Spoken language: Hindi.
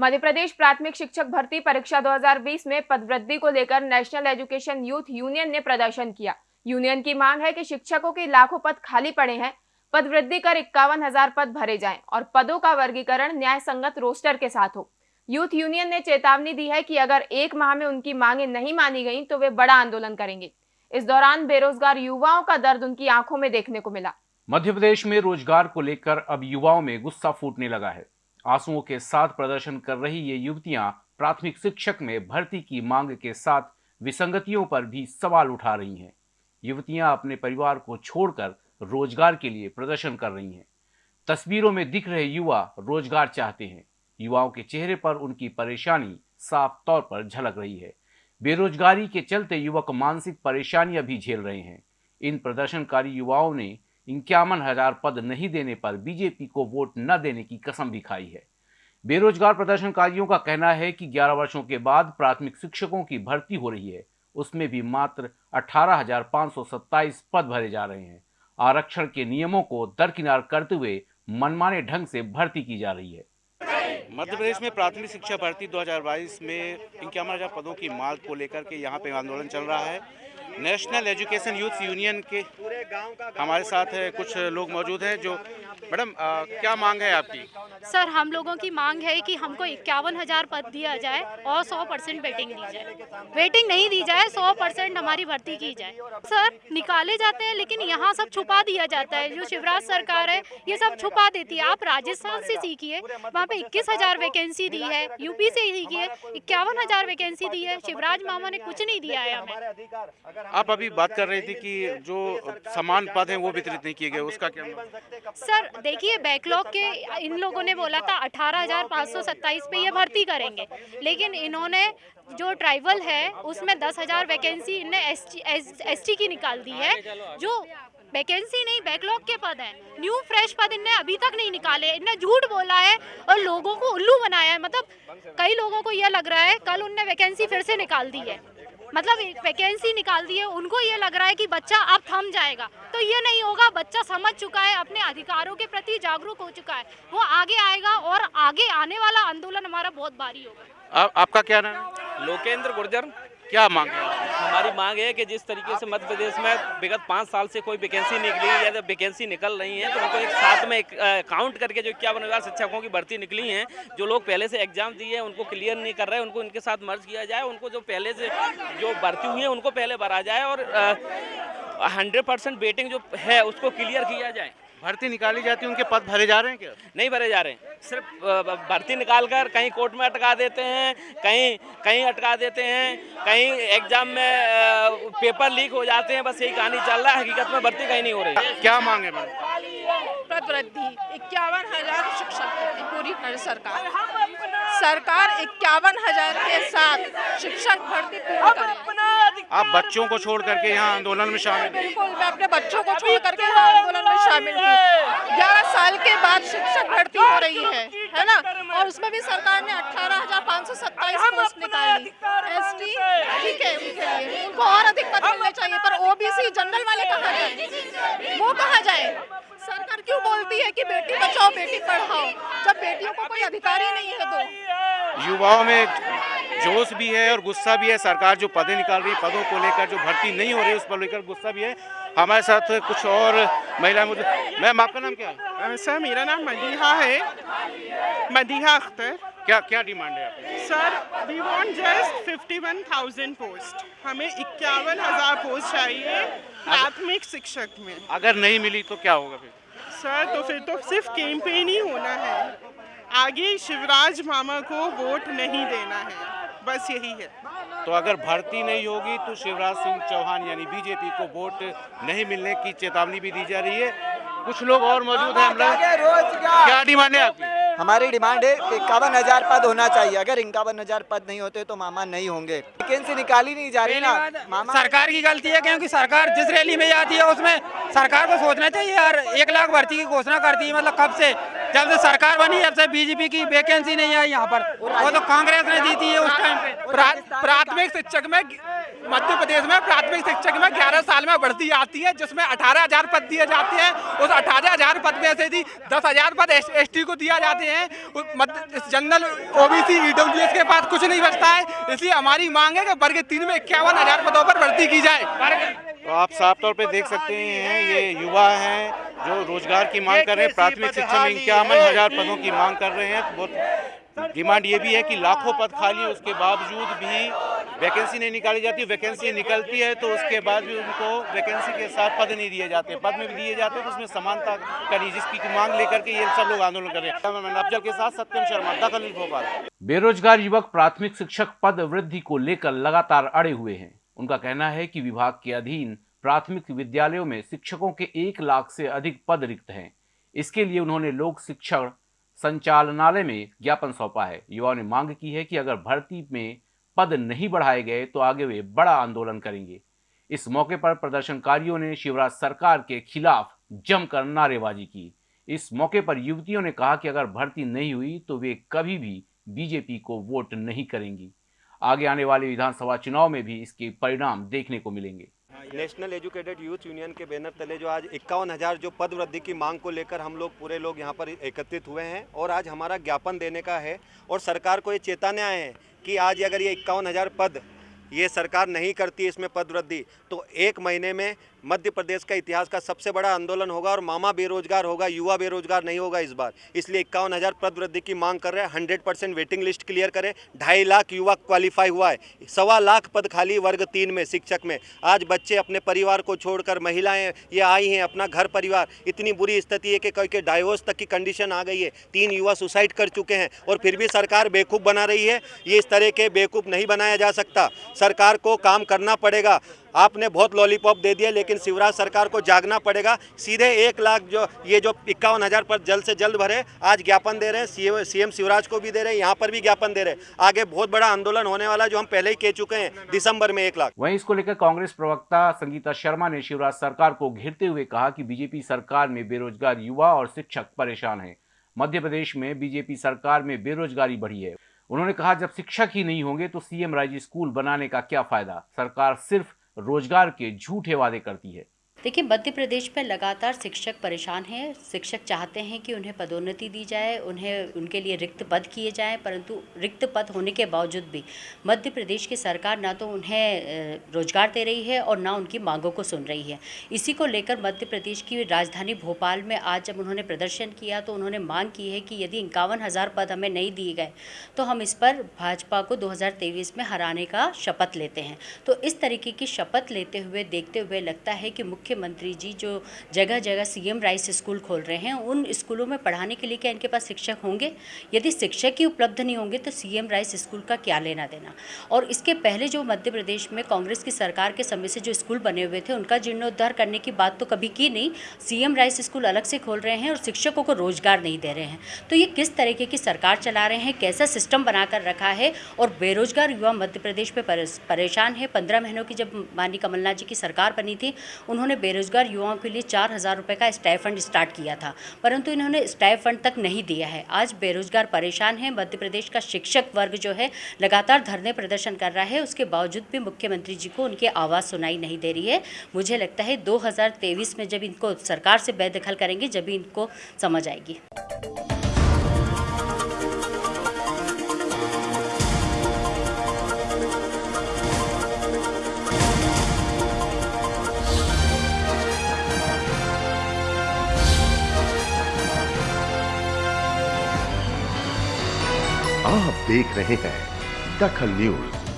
मध्य प्रदेश प्राथमिक शिक्षक भर्ती परीक्षा 2020 में पदवृद्धि को लेकर नेशनल एजुकेशन यूथ यूनियन ने प्रदर्शन किया। यूनियन की मांग है कि शिक्षकों के लाखों पद खाली पड़े हैं, पदवृद्धि कर इक्यावन हज़ार पद भरे जाएँ और पदों का वर्गीकरण न्याय संगत रोस्टर के साथ हो। यूथ यूनियन ने चेतावनी दी है कि अगर एक माह में उनकी मांगे नहीं मानी गई तो वे बड़ा आंदोलन करेंगे। इस दौरान बेरोजगार युवाओं का दर्द उनकी आँखों में देखने को मिला। मध्य प्रदेश में रोज़गार को लेकर अब युवाओं में गुस्सा फूटने लगा है। आंसुओं के साथ प्रदर्शन कर रही ये युवतियाँ प्राथमिक शिक्षक में भर्ती की मांग के साथ विसंगतियों पर भी सवाल उठा रही हैं। युवतियाँ अपने परिवार को छोड़कर रोज़गार के लिए प्रदर्शन कर रही हैं। तस्वीरों में दिख रहे युवा रोज़गार चाहते हैं। युवाओं के चेहरे पर उनकी परेशानी साफ़ तौर पर झलक रही है। बेरोजगारी के चलते युवक मानसिक परेशानियाँ भी झेल रहे हैं। इन प्रदर्शनकारी युवाओं ने इक्यावन हज़ार पद नहीं देने पर बीजेपी को वोट न देने की कसम भी खाई है। बेरोजगार प्रदर्शनकारियों का कहना है कि 11 वर्षों के बाद प्राथमिक शिक्षकों की भर्ती हो रही है। उसमें भी मात्र अठारह पद भरे जा रहे हैं। आरक्षण के नियमों को दरकिनार करते हुए मनमाने ढंग से भर्ती की जा रही है। मध्य प्रदेश में प्राथमिक शिक्षा भर्ती 2022 में इक्यावन हज़ार पदों की मांग को लेकर के यहाँ पे आंदोलन चल रहा है। नेशनल एजुकेशन यूथ यूनियन के हमारे साथ कुछ लोग मौजूद हैं जो मैडम क्या मांग है आपकी? सर हम लोगों की मांग है कि हमको इक्यावन हज़ार पद दिया जाए और सौ परसेंट वेटिंग दी जाए। वेटिंग नहीं दी जाए सौ परसेंट हमारी भर्ती की जाए। सर निकाले जाते हैं लेकिन यहाँ सब छुपा दिया जाता है। जो शिवराज सरकार है ये सब छुपा देती है। आप राजस्थान से सीखिए वहाँ पे इक्कीस हज़ार वैकेंसी दी है यूपी से सीखिए इक्यावन हज़ार वैकेंसी दी है शिवराज मामा ने कुछ नहीं दिया है हमें। आप अभी बात कर रही थी कि जो समान पद है वो वितरित नहीं किए गए उसका क्या सर देखिए बैकलॉग के इन लोगों ने बोला था अठारह हज़ार पाँच सौ पे ये भर्ती करेंगे। लेकिन इन्होंने जो ट्राइबल है, उसमें दस हज़ार वैकेंसी इनने एस टी की निकाल दी है। जो वैकेंसी नहीं बैकलॉग के पद हैं। न्यू फ्रेश पद इनने अभी तक नहीं निकाले। इनने झूठ बोला है और लोगों को उल्लू बनाया है। मतलब कई लोगों को यह लग रहा है, कल उनने वैकेंसी फिर से निकाल दी है। मतलब वैकेंसी निकाल दी है उनको ये लग रहा है कि बच्चा अब थम जाएगा। तो ये नहीं होगा बच्चा समझ चुका है अपने अधिकारों के प्रति जागरूक हो चुका है। वो आगे आएगा और आगे आने वाला आंदोलन हमारा बहुत भारी होगा। आपका क्या नाम? लोकेंद्र गुर्जर। क्या मांग है? हमारी मांग है कि जिस तरीके से मध्य प्रदेश में विगत पाँच साल से कोई वैकेंसी निकली या तो वैकेंसी निकल रही है तो उनको एक साथ में एक काउंट करके जो इक्यावन हज़ार शिक्षकों की भर्ती निकली है, जो लोग पहले से एग्ज़ाम दिए हैं, उनको क्लियर नहीं कर रहे, उनको इनके साथ मर्ज किया जाए, उनको जो पहले से जो भर्ती हुई है, उनको पहले भरा जाए और हंड्रेड परसेंट जो है, उसको क्लियर किया जाए। भर्ती निकाली जाती है उनके पद भरे जा रहे हैं क्या? नहीं भरे जा रहे हैं। सिर्फ़ भर्ती निकाल कर कहीं कोर्ट में अटका देते हैं कहीं कहीं अटका देते हैं कहीं एग्ज़ाम में पेपर लीक हो जाते हैं बस यही कहानी चल रहा है। हकीकत में भर्ती कहीं नहीं हो रही। क्या मांगे मैम वृद्धि इक्यावन हज़ार शिक्षक पूरी सरकार। सरकार इक्यावन हज़ार के साथ शिक्षक भर्ती पूरी करे आप बच्चों को छोड़ करके यहाँ आंदोलन में शामिल बिल्कुल मैं अपने बच्चों को छोड़ करके शामिल हूँ। ग्यारह साल के बाद शिक्षक भर्ती हो रही है है ना? और उसमें भी सरकार ने अठारह हज़ार पाँच सौ सत्ताईस पोस्ट निकाली। एस टी ठीक है उनके लिए उनको और अधिक पद मिलने चाहिए पर ओबीसी जनरल वाले कहाँ जाए? वो कहाँ जाए? सरकार क्यों बोलती है कि बेटी बचाओ बेटी पढ़ाओ? जब बेटियों को कोई अधिकार ही नहीं है तो। युवाओं में जोश भी है और गुस्सा भी है। सरकार जो पदे निकाल रही पदों को लेकर जो भर्ती नहीं हो रही उस पर लेकर गुस्सा भी है। हमारे साथ कुछ और महिला मुझे मैम आपका नाम क्या है? सर मेरा नाम मदीहा है। मदीहा अख्तर। क्या क्या डिमांड है आपकी? Sir we want just fifty one thousand post हमें इक्यावन हज़ार पोस्ट चाहिए प्राथमिक शिक्षक में। अगर नहीं मिली तो क्या होगा फिर? सर तो फिर तो सिर्फ़ कैंपेन ही होना है। आगे शिवराज मामा को वोट नहीं देना है। बस यही है। तो अगर भर्ती नहीं होगी तो शिवराज सिंह चौहान यानी बीजेपी को वोट नहीं मिलने की चेतावनी भी दी जा रही है। कुछ लोग और मौजूद हैं हम लोग क्या? डिमांड है आपकी? हमारी डिमांड है इक्यावन हज़ार पद होना चाहिए। अगर इक्यावन हज़ार पद नहीं होते तो मामा नहीं होंगे। वैकेंसी निकाली नहीं जा रही ना। मामा सरकार की गलती है क्योंकि सरकार जिस रैली में जाती है उसमें सरकार को सोचना चाहिए यार। एक लाख भर्ती की घोषणा करती है मतलब कब से? जब से सरकार बनी जब से बीजेपी की वैकेंसी नहीं आई यहाँ पर। वो तो कांग्रेस ने जीती है उस टाइम पे। प्राथमिक शिक्षक में मध्य प्रदेश में प्राथमिक शिक्षक में 11 साल में बढ़ती आती है जिसमें अठारह हज़ार पद दिए जाते हैं। उस अठारह हज़ार पद में से भी दस हज़ार पद एस टी को दिया जाते हैं। जनरल ओबीसी ईडब्ल्यूएस के पास कुछ नहीं बचता है। इसलिए हमारी मांग है कि वर्ग तीन में इक्यावन हज़ार पदों पर भर्ती की जाए। तो आप साफ़ तौर पे देख सकते हैं ये युवा हैं जो रोज़गार की मांग कर रहे हैं प्राथमिक शिक्षा में इक्यावन हज़ार पदों की मांग कर रहे हैं। बहुत डिमांड ये भी है कि लाखों पद खाली है उसके बावजूद भी वैकेंसी नहीं निकाली जाती वैकेंसी निकलती है तो उसके बाद भी उनको वैकेंसी के साथ पद नहीं दिए जाते। पद में भी दिए जाते हैं तो उसमें समानता करी जिसकी मांग लेकर के ये सब लोग आंदोलन कर रहे हैं। अफजल के साथ सत्यम शर्मा दखल भोपाल। बेरोजगार युवक प्राथमिक शिक्षक पद वृद्धि को लेकर लगातार अड़े हुए हैं। उनका कहना है कि विभाग के अधीन प्राथमिक विद्यालयों में शिक्षकों के एक लाख से अधिक पद रिक्त हैं। इसके लिए उन्होंने लोक शिक्षण संचालनालय में ज्ञापन सौंपा है। युवाओं ने मांग की है कि अगर भर्ती में पद नहीं बढ़ाए गए तो आगे वे बड़ा आंदोलन करेंगे। इस मौके पर प्रदर्शनकारियों ने शिवराज सरकार के खिलाफ जमकर नारेबाजी की। इस मौके पर युवतियों ने कहा कि अगर भर्ती नहीं हुई तो वे कभी भी बीजेपी को वोट नहीं करेंगी। आगे आने वाले विधानसभा चुनाव में भी इसके परिणाम देखने को मिलेंगे। नेशनल एजुकेटेड यूथ यूनियन के बैनर तले जो आज इक्यावन हज़ार जो पद वृद्धि की मांग को लेकर हम लोग पूरे लोग यहाँ पर एकत्रित हुए हैं और आज हमारा ज्ञापन देने का है और सरकार को ये चेतावनी आए हैं कि आज अगर ये इक्यावन हज़ार पद ये सरकार नहीं करती इसमें पद वृद्धि तो एक महीने में मध्य प्रदेश का इतिहास का सबसे बड़ा आंदोलन होगा और मामा बेरोजगार होगा, युवा बेरोजगार नहीं होगा इस बार। इसलिए इक्यावन हज़ार पद वृद्धि की मांग कर रहे हैं hundred percent waiting list clear करें। ढाई लाख युवा क्वालिफाई हुआ है, सवा लाख पद खाली वर्ग तीन में, शिक्षक में। आज बच्चे अपने परिवार को छोड़कर महिलाएँ ये आई हैं, अपना घर परिवार। इतनी बुरी स्थिति है कि कई के डाइवोर्स तक की कंडीशन आ गई है। तीन युवा सुसाइड कर चुके हैं और फिर भी सरकार बेवकूफ़ बना रही है। ये इस तरह के बेवकूफ़ नहीं बनाया जा सकता। सरकार को काम करना पड़ेगा। आपने बहुत लॉलीपॉप दे दिया, लेकिन शिवराज सरकार को जागना पड़ेगा। सीधे एक लाख जो, ये जो इक्यावन हज़ार पर जल्द से जल्द भरे, आज ज्ञापन दे रहे हैं, सीएम शिवराज को भी दे रहे हैं, यहाँ पर भी ज्ञापन दे रहे हैं। आगे बहुत बड़ा आंदोलन होने वाला जो हम पहले ही कह चुके हैं, दिसंबर में एक लाख। वहीं इसको लेकर कांग्रेस प्रवक्ता संगीता शर्मा ने शिवराज सरकार को घेरते हुए कहा कि बीजेपी सरकार में बेरोजगार युवा और शिक्षक परेशान है। मध्य प्रदेश में बीजेपी सरकार में बेरोजगारी बढ़ी है। उन्होंने कहा, जब शिक्षक ही नहीं होंगे तो सीएम राइज स्कूल बनाने का क्या फ़ायदा? सरकार सिर्फ़ रोज़गार के झूठे वादे करती है। देखिए, मध्य प्रदेश में लगातार शिक्षक परेशान हैं। शिक्षक चाहते हैं कि उन्हें पदोन्नति दी जाए, उन्हें, उनके लिए रिक्त पद किए जाएँ, परंतु रिक्त पद होने के बावजूद भी मध्य प्रदेश की सरकार ना तो उन्हें रोज़गार दे रही है और ना उनकी मांगों को सुन रही है। इसी को लेकर मध्य प्रदेश की राजधानी भोपाल में आज जब उन्होंने प्रदर्शन किया तो उन्होंने मांग की है कि यदि इक्यावन पद हमें नहीं दिए गए तो हम इस पर भाजपा को दो हज़ार तेईस में हराने का शपथ लेते हैं। तो इस तरीके की शपथ लेते हुए, देखते हुए लगता है कि मुख्य मुख्यमंत्री जी जो जगह जगह सीएम राइस स्कूल खोल रहे हैं, उन स्कूलों में पढ़ाने के लिए क्या इनके पास शिक्षक होंगे? यदि शिक्षक ही उपलब्ध नहीं होंगे तो सीएम राइस स्कूल का क्या लेना देना? और इसके पहले जो मध्य प्रदेश में कांग्रेस की सरकार के समय से जो स्कूल बने हुए थे, उनका जीर्णोद्धार करने की बात तो कभी की नहीं। सीएम राइस स्कूल अलग से खोल रहे हैं और शिक्षकों को रोज़गार नहीं दे रहे हैं। तो ये किस तरीके की सरकार चला रहे हैं, कैसा सिस्टम बनाकर रखा है और बेरोजगार युवा मध्य प्रदेश में परेशान है? पंद्रह महीनों की जब मानी कमलनाथ जी की सरकार बनी थी, उन्होंने बेरोजगार युवाओं के लिए चार हज़ार रुपये का स्टाइफंड स्टार्ट किया था, परंतु इन्होंने स्टाइफंड तक नहीं दिया है। आज बेरोजगार परेशान है, मध्य प्रदेश का शिक्षक वर्ग जो है, लगातार धरने प्रदर्शन कर रहा है, उसके बावजूद भी मुख्यमंत्री जी को उनकी आवाज़ सुनाई नहीं दे रही है। मुझे लगता है दो हज़ार तेईस में जब इनको सरकार से बेदखल करेंगे, जब इनको समझ आएगी। देख रहे हैं दखल न्यूज़।